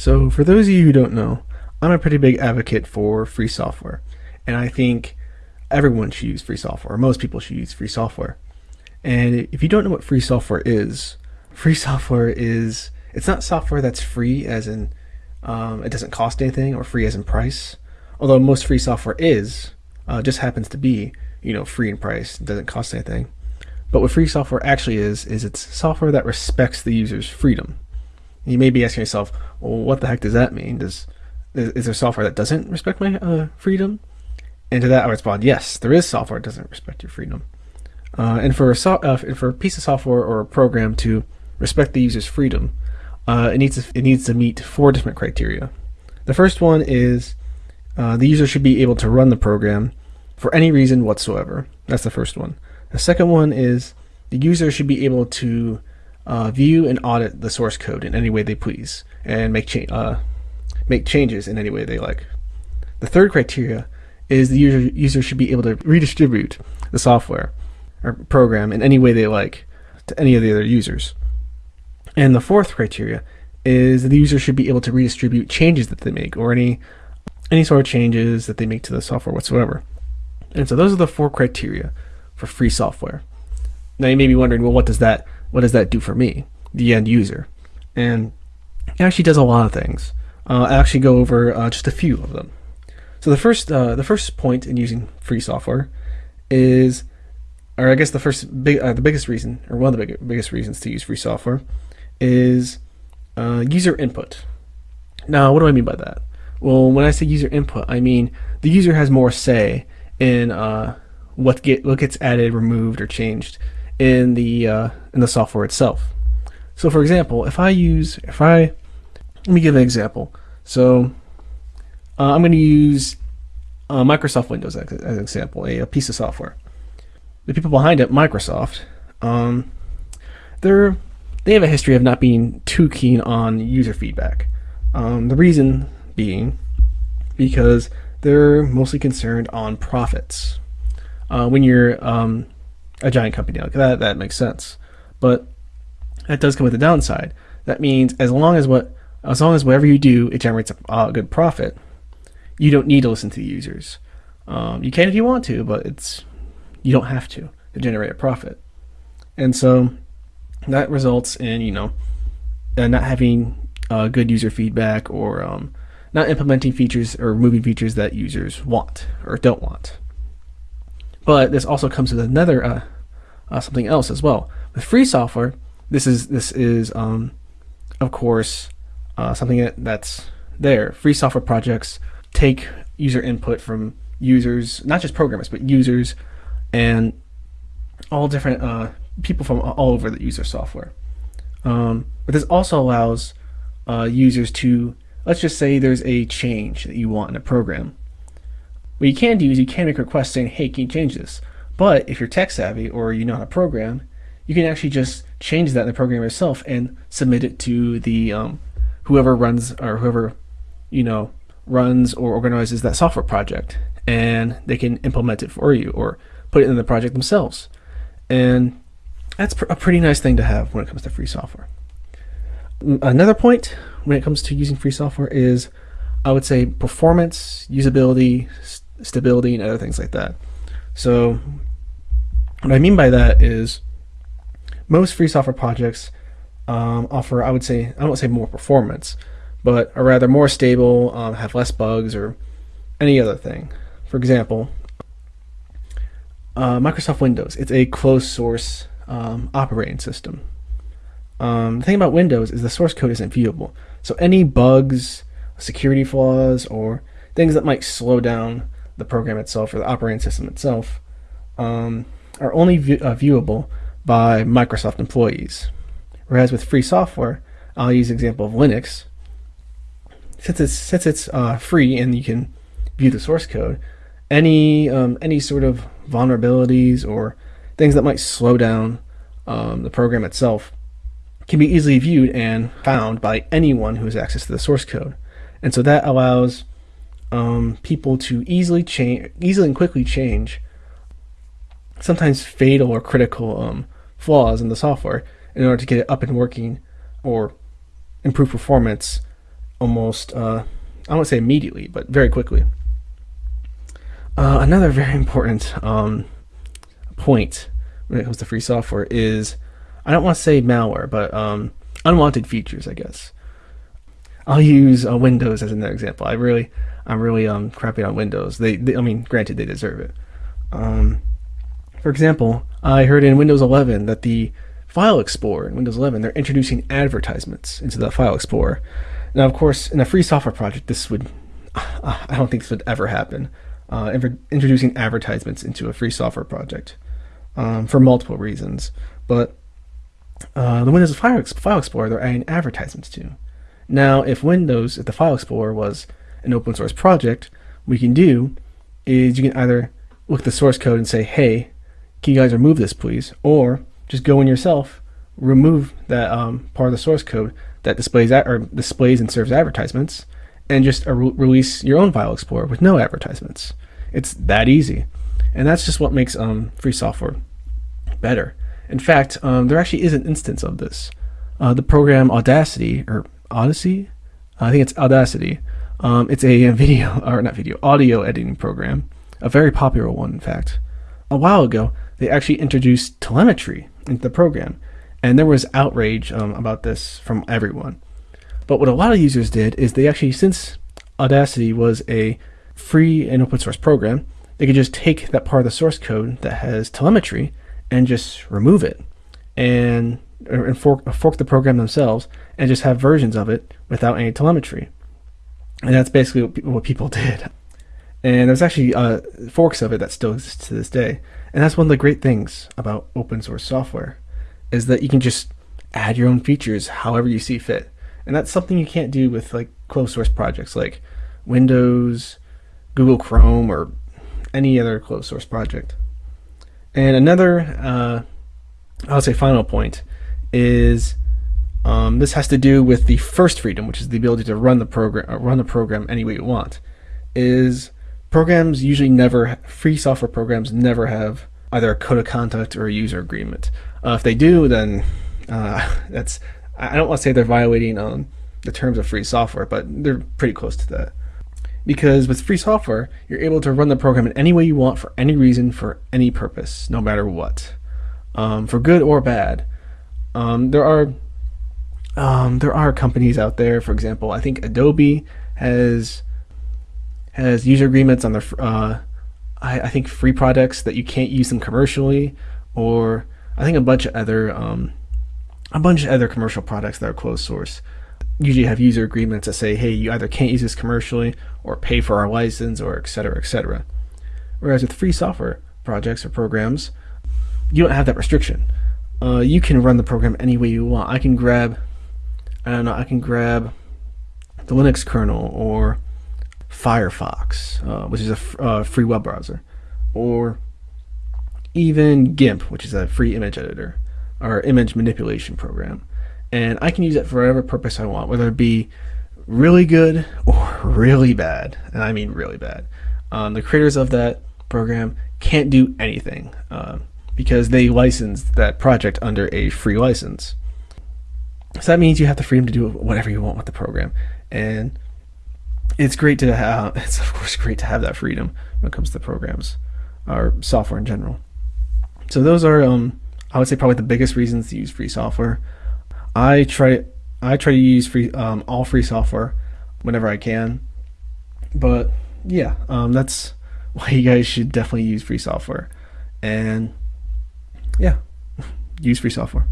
So, for those of you who don't know, I'm a pretty big advocate for free software, and I think everyone should use free software. Or most people should use free software. And if you don't know what free software is, free software is it's not software that's free as in um, it doesn't cost anything or free as in price. Although most free software is, uh, just happens to be you know free in price, doesn't cost anything. But what free software actually is is it's software that respects the user's freedom. You may be asking yourself, well, what the heck does that mean? Does is, there software that doesn't respect my uh, freedom? And to that, I respond, yes, there is software that doesn't respect your freedom. Uh, and for a so, uh, for a piece of software or a program to respect the user's freedom, uh, it needs to, it needs to meet four different criteria. The first one is uh, the user should be able to run the program for any reason whatsoever. That's the first one. The second one is the user should be able to uh, view and audit the source code in any way they please and make cha- uh, make changes in any way they like. The third criteria is the user user should be able to redistribute the software or program in any way they like to any of the other users. And the fourth criteria is the user should be able to redistribute changes that they make or any any sort of changes that they make to the software whatsoever. And so those are the four criteria for free software. Now you may be wondering, well, what does that what does that do for me, the end user? And it actually does a lot of things. Uh, I'll actually go over uh, just a few of them. So the first uh, the first point in using free software is, or I guess the first big uh, the biggest reason, or one of the big, biggest reasons to use free software, is uh, user input. Now, what do I mean by that? Well, when I say user input, I mean the user has more say in uh, what get what gets added, removed, or changed in the in the software itself. So, for example, if I use if I let me give an example. So uh, I'm going to use uh, Microsoft Windows as, as, an example, a, a, piece of software. The people behind it, Microsoft, um, they're they have a history of not being too keen on user feedback. Um, the reason being because they're mostly concerned on profits. Uh, when you're um, a giant company like that, that makes sense. But that does come with a downside. That means as long as what as long as whatever you do, it generates a, a good profit, you don't need to listen to the users. Um, you can if you want to, but it's you don't have to to generate a profit. And so that results in you know uh, not having uh, good user feedback or um, not implementing features or moving features that users want or don't want. But this also comes with another uh, uh something else as well. With free software, this is this is um, of course uh, something that, that's there. Free software projects take user input from users, not just programmers, but users and all different uh, people from all over the user software. Um, but this also allows uh, users to, let's just say there's a change that you want in a program. What you can do is you can make requests saying, hey, can you change this? But if you're tech savvy or you know how to program, you can actually just change that in the program itself and submit it to the um, whoever runs or whoever you know runs or organizes that software project. And they can implement it for you or put it in the project themselves. And that's a pretty nice thing to have when it comes to free software. Another point when it comes to using free software is i would say performance usability stability and other things like that so what i mean by that is most free software projects um, offer, I would say, I don't say more performance, but are rather more stable, um, have less bugs, or any other thing. For example, uh, Microsoft Windows, it's a closed source um, operating system. Um, the thing about Windows is the source code isn't viewable. So any bugs, security flaws, or things that might slow down the program itself or the operating system itself um, are only view uh, viewable by Microsoft employees. Whereas with free software, I'll use example of Linux. Since it's since it's uh, free and you can view the source code, any um, any sort of vulnerabilities or things that might slow down um, the program itself can be easily viewed and found by anyone who has access to the source code. And so that allows um, people to easily change, easily and quickly change sometimes fatal or critical um, flaws in the software in order to get it up and working or improve performance almost uh, I won't say immediately, but very quickly. Uh, another very important um, point when it comes to free software is I don't want to say malware, but um, unwanted features, I guess. I'll use uh, Windows as an example. I really, I'm really um, crappy on Windows. They, they I mean, granted, they deserve it. Um, for example, I heard in Windows 11 that the File Explorer in Windows 11 they're introducing advertisements into the File Explorer. Now, of course, in a free software project, this would I don't think this would ever happen. Uh, introducing advertisements into a free software project um, for multiple reasons, but uh, the Windows File, File Explorer they're adding advertisements to. Now, if Windows, if the File Explorer was an open source project, we can do is you can either look at the source code and say, hey, can you guys remove this, please? Or just go in yourself, remove that um, part of the source code that displays or displays and serves advertisements, and just uh, re release your own File Explorer with no advertisements. It's that easy, and that's just what makes um, free software better. In fact, um, there actually is an instance of this. Uh, the program Audacity or Odyssey, I think it's Audacity. Um, it's a video or not video audio editing program, a very popular one, in fact. A while ago, they actually introduced telemetry into the program, and there was outrage um, about this from everyone. But what a lot of users did is they actually, since Audacity was a free and open source program, they could just take that part of the source code that has telemetry and just remove it and, and fork, fork the program themselves and just have versions of it without any telemetry. And that's basically what, what people did. And there's actually uh, forks of it that still exist to this day. And that's one of the great things about open source software is that you can just add your own features however you see fit. And that's something you can't do with like closed source projects like Windows, Google Chrome, or any other closed source project. And another, uh, I'll say final point is um, this has to do with the first freedom, which is the ability to run the program, uh, run the program any way you want. Is programs usually never, free software programs never have either a code of conduct or a user agreement. Uh, if they do, then uh, that's, I don't want to say they're violating um, the terms of free software, but they're pretty close to that because with free software, you're able to run the program in any way you want for any reason, for any purpose, no matter what, um, for good or bad. Um, there are um, there are companies out there. For example, I think Adobe has has user agreements on their uh, I, I, think free products that you can't use them commercially, or I think a bunch of other um, a bunch of other commercial products that are closed source usually have user agreements that say, hey, you either can't use this commercially or pay for our license or etc. etc. Whereas with free software projects or programs, you don't have that restriction. Uh, you can run the program any way you want. I can grab, I don't know, I can grab the Linux kernel or Firefox, uh, which is a uh, free web browser, or even GIMP, which is a free image editor or image manipulation program and I can use it for whatever purpose I want, whether it be really good or really bad, and I mean really bad. Um, the creators of that program can't do anything uh, because they licensed that project under a free license. So that means you have the freedom to do whatever you want with the program, and it's great to have. It's of course great to have that freedom when it comes to programs or software in general. So those are, um, I would say, probably the biggest reasons to use free software. I try I try to use free um, all free software whenever I can. But yeah, um, that's why you guys should definitely use free software. And yeah, use free software.